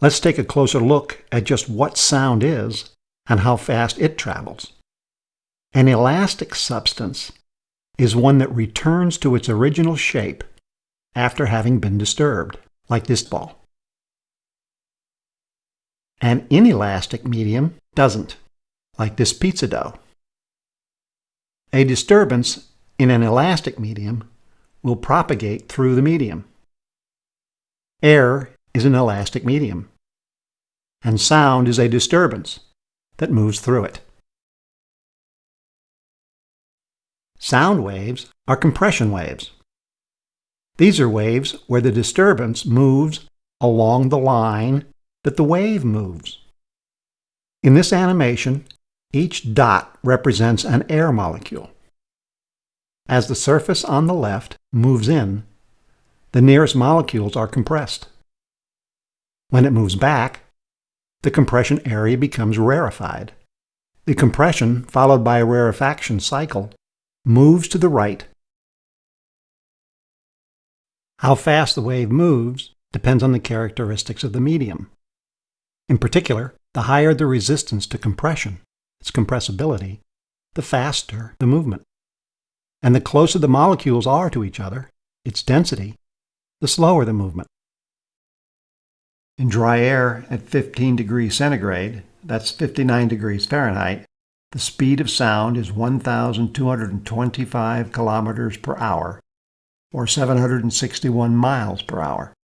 Let's take a closer look at just what sound is and how fast it travels. An elastic substance is one that returns to its original shape after having been disturbed, like this ball. An inelastic medium doesn't, like this pizza dough. A disturbance in an elastic medium will propagate through the medium. Air is an elastic medium, and sound is a disturbance that moves through it. Sound waves are compression waves. These are waves where the disturbance moves along the line that the wave moves. In this animation, each dot represents an air molecule. As the surface on the left moves in, the nearest molecules are compressed. When it moves back, the compression area becomes rarefied. The compression, followed by a rarefaction cycle, moves to the right. How fast the wave moves depends on the characteristics of the medium. In particular, the higher the resistance to compression, its compressibility, the faster the movement. And the closer the molecules are to each other, its density, the slower the movement. In dry air at 15 degrees centigrade, that's 59 degrees Fahrenheit, the speed of sound is 1,225 kilometers per hour, or 761 miles per hour.